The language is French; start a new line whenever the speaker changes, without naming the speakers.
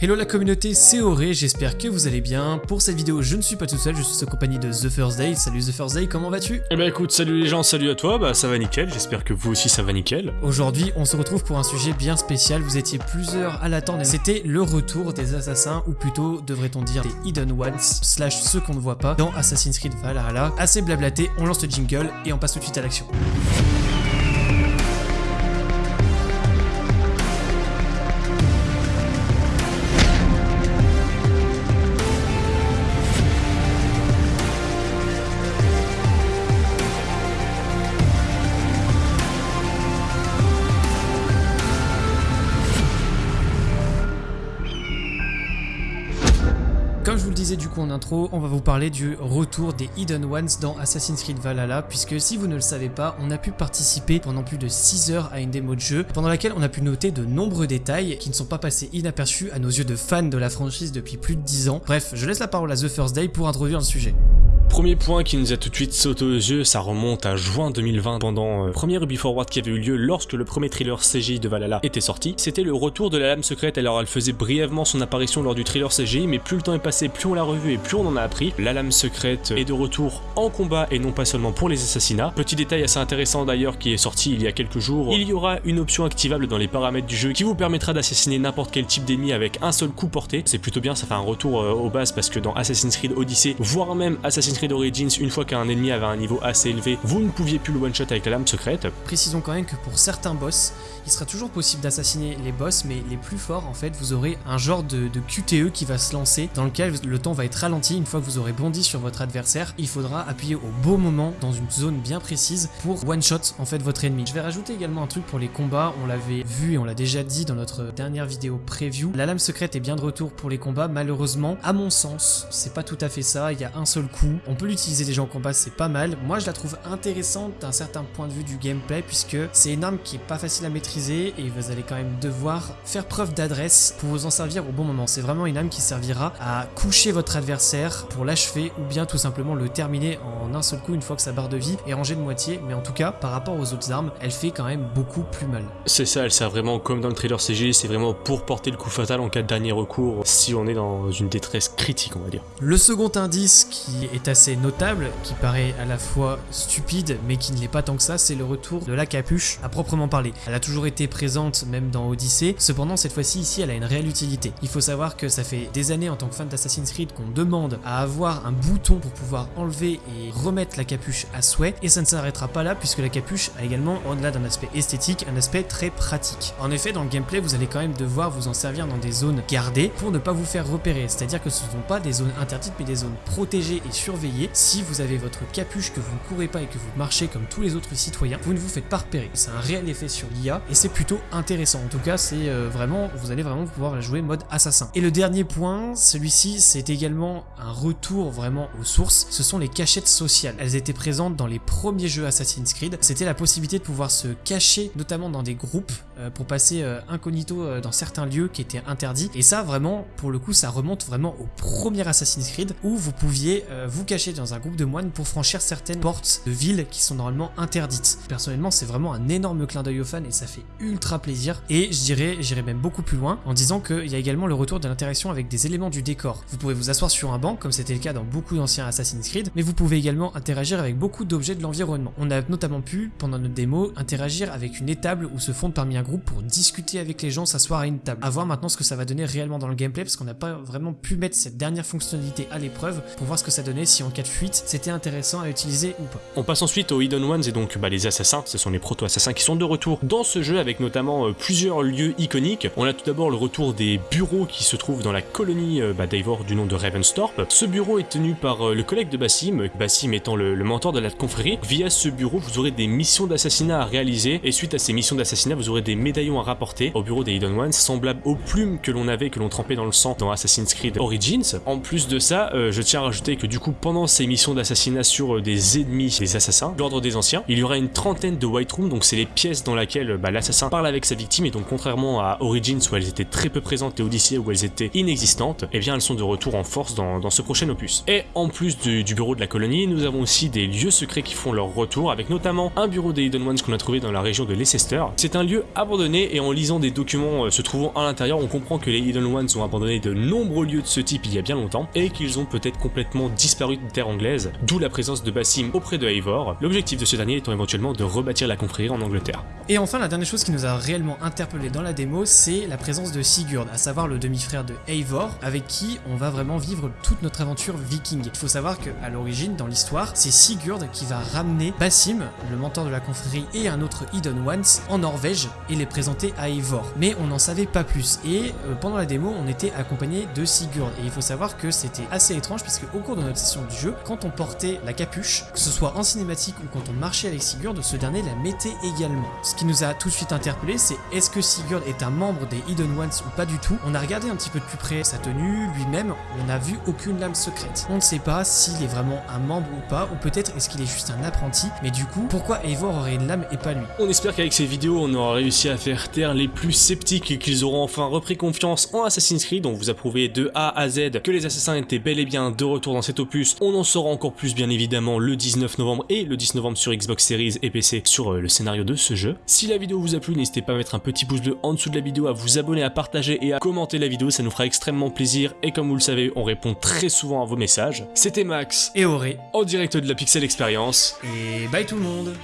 Hello la communauté, c'est Auré, j'espère que vous allez bien. Pour cette vidéo, je ne suis pas tout seul, je suis en compagnie de The First Day. Salut The First Day, comment vas-tu?
Eh ben écoute, salut les gens, salut à toi, bah ça va nickel, j'espère que vous aussi ça va nickel.
Aujourd'hui, on se retrouve pour un sujet bien spécial, vous étiez plusieurs à l'attendre. C'était le retour des assassins, ou plutôt, devrait-on dire, des Hidden Ones, slash ceux qu'on ne voit pas, dans Assassin's Creed Valhalla. Assez blablaté, on lance le jingle et on passe tout de suite à l'action. Comme je vous le disais du coup en intro, on va vous parler du retour des Hidden Ones dans Assassin's Creed Valhalla, puisque si vous ne le savez pas, on a pu participer pendant plus de 6 heures à une démo de jeu, pendant laquelle on a pu noter de nombreux détails qui ne sont pas passés inaperçus à nos yeux de fans de la franchise depuis plus de 10 ans. Bref, je laisse la parole à The First Day pour introduire le sujet.
Premier point qui nous a tout de suite sauté aux yeux, ça remonte à juin 2020 pendant euh, le premier Ruby Forward qui avait eu lieu lorsque le premier thriller CGI de Valhalla était sorti. C'était le retour de la lame secrète, alors elle faisait brièvement son apparition lors du thriller CGI, mais plus le temps est passé, plus on l'a revu et plus on en a appris. La lame secrète est de retour en combat et non pas seulement pour les assassinats. Petit détail assez intéressant d'ailleurs qui est sorti il y a quelques jours, il y aura une option activable dans les paramètres du jeu qui vous permettra d'assassiner n'importe quel type d'ennemi avec un seul coup porté. C'est plutôt bien, ça fait un retour euh, aux bases parce que dans Assassin's Creed Odyssey, voire même Assassin's Creed Origins, une fois qu'un ennemi avait un niveau assez élevé, vous ne pouviez plus le one-shot avec la lame secrète.
Précisons quand même que pour certains boss, il sera toujours possible d'assassiner les boss, mais les plus forts, en fait, vous aurez un genre de, de, QTE qui va se lancer, dans lequel le temps va être ralenti une fois que vous aurez bondi sur votre adversaire. Il faudra appuyer au beau moment, dans une zone bien précise, pour one-shot, en fait, votre ennemi. Je vais rajouter également un truc pour les combats, on l'avait vu et on l'a déjà dit dans notre dernière vidéo preview. La lame secrète est bien de retour pour les combats, malheureusement, à mon sens, c'est pas tout à fait ça, il y a un seul coup. On peut l'utiliser déjà en combat, c'est pas mal. Moi, je la trouve intéressante d'un certain point de vue du gameplay, puisque c'est une arme qui est pas facile à maîtriser et vous allez quand même devoir faire preuve d'adresse pour vous en servir au bon moment. C'est vraiment une arme qui servira à coucher votre adversaire pour l'achever ou bien tout simplement le terminer en un seul coup une fois que sa barre de vie est rangée de moitié. Mais en tout cas, par rapport aux autres armes, elle fait quand même beaucoup plus mal.
C'est ça, elle sert vraiment comme dans le trailer CG, c'est vraiment pour porter le coup fatal en cas de dernier recours si on est dans une détresse critique, on va dire.
Le second indice qui est assez notable, qui paraît à la fois stupide mais qui ne l'est pas tant que ça, c'est le retour de la capuche à proprement parler. Elle a toujours été présente même dans Odyssey, cependant cette fois-ci ici elle a une réelle utilité. Il faut savoir que ça fait des années en tant que fan d'Assassin's Creed qu'on demande à avoir un bouton pour pouvoir enlever et remettre la capuche à souhait et ça ne s'arrêtera pas là puisque la capuche a également au-delà d'un aspect esthétique un aspect très pratique. En effet dans le gameplay vous allez quand même devoir vous en servir dans des zones gardées pour ne pas vous faire repérer, c'est-à-dire que ce ne sont pas des zones interdites mais des zones protégées et surveillées. Si vous avez votre capuche que vous ne courez pas et que vous marchez comme tous les autres citoyens, vous ne vous faites pas repérer. C'est un réel effet sur l'IA et c'est plutôt intéressant. En tout cas, c'est euh, vraiment, vous allez vraiment pouvoir jouer mode assassin. Et le dernier point, celui-ci, c'est également un retour vraiment aux sources. Ce sont les cachettes sociales. Elles étaient présentes dans les premiers jeux Assassin's Creed. C'était la possibilité de pouvoir se cacher, notamment dans des groupes, pour passer euh, incognito euh, dans certains lieux qui étaient interdits. Et ça, vraiment, pour le coup, ça remonte vraiment au premier Assassin's Creed où vous pouviez euh, vous cacher dans un groupe de moines pour franchir certaines portes de villes qui sont normalement interdites. Personnellement, c'est vraiment un énorme clin d'œil aux fans et ça fait ultra plaisir. Et je dirais, j'irais même beaucoup plus loin en disant qu'il y a également le retour de l'interaction avec des éléments du décor. Vous pouvez vous asseoir sur un banc, comme c'était le cas dans beaucoup d'anciens Assassin's Creed, mais vous pouvez également interagir avec beaucoup d'objets de l'environnement. On a notamment pu, pendant notre démo, interagir avec une étable où se fondent parmi un groupe pour discuter avec les gens, s'asseoir à une table. A voir maintenant ce que ça va donner réellement dans le gameplay, parce qu'on n'a pas vraiment pu mettre cette dernière fonctionnalité à l'épreuve pour voir ce que ça donnait, si en cas de fuite, c'était intéressant à utiliser ou pas.
On passe ensuite aux Hidden Ones et donc bah, les assassins, ce sont les proto-assassins qui sont de retour dans ce jeu avec notamment euh, plusieurs lieux iconiques. On a tout d'abord le retour des bureaux qui se trouvent dans la colonie euh, bah, du nom de Ravenstorp. Ce bureau est tenu par euh, le collègue de Bassim, Bassim étant le, le mentor de la confrérie. Via ce bureau, vous aurez des missions d'assassinat à réaliser et suite à ces missions d'assassinat, vous aurez des médaillons à rapporter au bureau des Hidden Ones, semblables aux plumes que l'on avait, que l'on trempait dans le sang dans Assassin's Creed Origins. En plus de ça, euh, je tiens à rajouter que du coup, pendant ces missions d'assassinat sur euh, des ennemis, des assassins, l'ordre des anciens, il y aura une trentaine de White Rooms, donc c'est les pièces dans lesquelles bah, l'assassin parle avec sa victime, et donc contrairement à Origins où elles étaient très peu présentes et Odyssey où elles étaient inexistantes, eh bien elles sont de retour en force dans, dans ce prochain opus. Et en plus du, du, bureau de la colonie, nous avons aussi des lieux secrets qui font leur retour, avec notamment un bureau des Hidden Ones qu'on a trouvé dans la région de Leicester. C'est un lieu abandonné et en lisant des documents euh, se trouvant à l'intérieur, on comprend que les Hidden Ones ont abandonné de nombreux lieux de ce type il y a bien longtemps et qu'ils ont peut-être complètement disparu de terre anglaise, d'où la présence de Bassim auprès de Eivor, l'objectif de ce dernier étant éventuellement de rebâtir la confrérie en Angleterre.
Et enfin, la dernière chose qui nous a réellement interpellé dans la démo, c'est la présence de Sigurd, à savoir le demi-frère de Eivor, avec qui on va vraiment vivre toute notre aventure viking. Il faut savoir qu'à l'origine, dans l'histoire, c'est Sigurd qui va ramener Bassim, le mentor de la confrérie, et un autre Hidden Ones en Norvège et les présenter à Eivor. Mais on n'en savait pas plus. Et euh, pendant la démo, on était accompagné de Sigurd. Et il faut savoir que c'était assez étrange, puisque au cours de notre session du jeu, quand on portait la capuche, que ce soit en cinématique ou quand on marchait avec Sigurd, ce dernier la mettait également. Ce qui nous a tout de suite interpellé, c'est est-ce que Sigurd est un membre des Hidden Ones ou pas du tout? On a regardé un petit peu de plus près sa tenue, lui-même, on n'a vu aucune lame secrète. On ne sait pas s'il est vraiment un membre ou pas, ou peut-être est-ce qu'il est juste un apprenti, mais du coup, pourquoi Eivor aurait une lame et pas lui?
On espère qu'avec ces vidéos, on aura réussi à faire taire les plus sceptiques et qu'ils auront enfin repris confiance en Assassin's Creed, dont vous a prouvé de A à Z que les assassins étaient bel et bien de retour dans cet opus. On en saura encore plus bien évidemment le 19 novembre et le 10 novembre sur Xbox Series et PC sur euh, le scénario de ce jeu. Si la vidéo vous a plu, n'hésitez pas à mettre un petit pouce bleu en dessous de la vidéo, à vous abonner, à partager et à commenter la vidéo, ça nous fera extrêmement plaisir et comme vous le savez, on répond très souvent à vos messages. C'était Max
Et Auré.
en direct de la Pixel Experience.
Et bye tout le monde